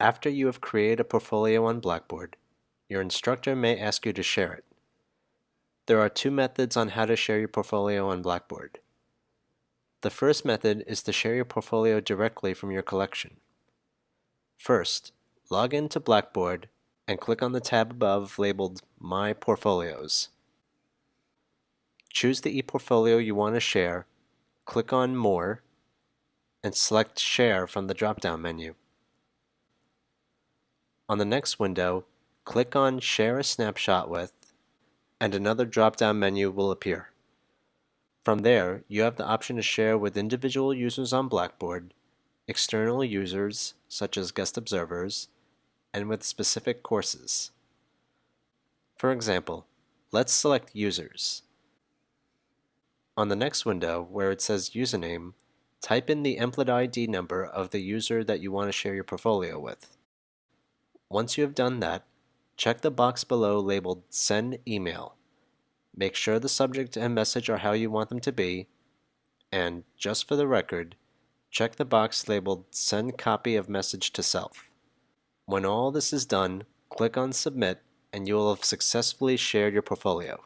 After you have created a portfolio on Blackboard, your instructor may ask you to share it. There are two methods on how to share your portfolio on Blackboard. The first method is to share your portfolio directly from your collection. First, log into Blackboard and click on the tab above labeled My Portfolios. Choose the ePortfolio you want to share, click on More, and select Share from the drop-down menu. On the next window, click on Share a Snapshot with, and another drop-down menu will appear. From there, you have the option to share with individual users on Blackboard, external users such as guest observers, and with specific courses. For example, let's select Users. On the next window, where it says Username, type in the EMPLID ID number of the user that you want to share your portfolio with. Once you have done that, check the box below labeled Send Email. Make sure the subject and message are how you want them to be, and, just for the record, check the box labeled Send Copy of Message to Self. When all this is done, click on Submit and you will have successfully shared your portfolio.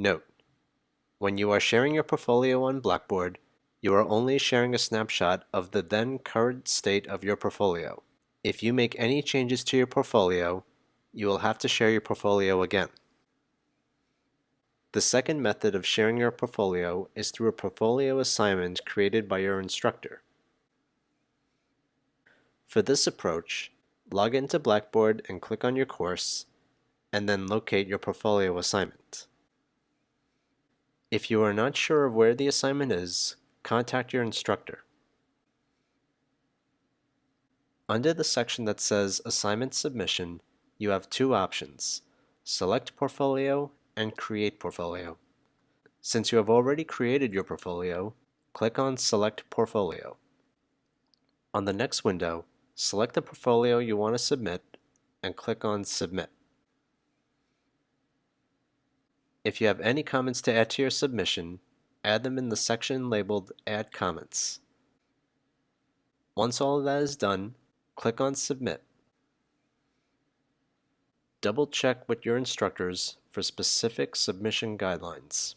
Note: When you are sharing your portfolio on Blackboard, you are only sharing a snapshot of the then current state of your portfolio. If you make any changes to your portfolio, you will have to share your portfolio again. The second method of sharing your portfolio is through a portfolio assignment created by your instructor. For this approach, log into Blackboard and click on your course, and then locate your portfolio assignment. If you are not sure of where the assignment is, contact your instructor. Under the section that says Assignment Submission, you have two options, Select Portfolio and Create Portfolio. Since you have already created your portfolio, click on Select Portfolio. On the next window, select the portfolio you want to submit and click on Submit. If you have any comments to add to your submission, add them in the section labeled Add Comments. Once all of that is done, click on Submit. Double check with your instructors for specific submission guidelines.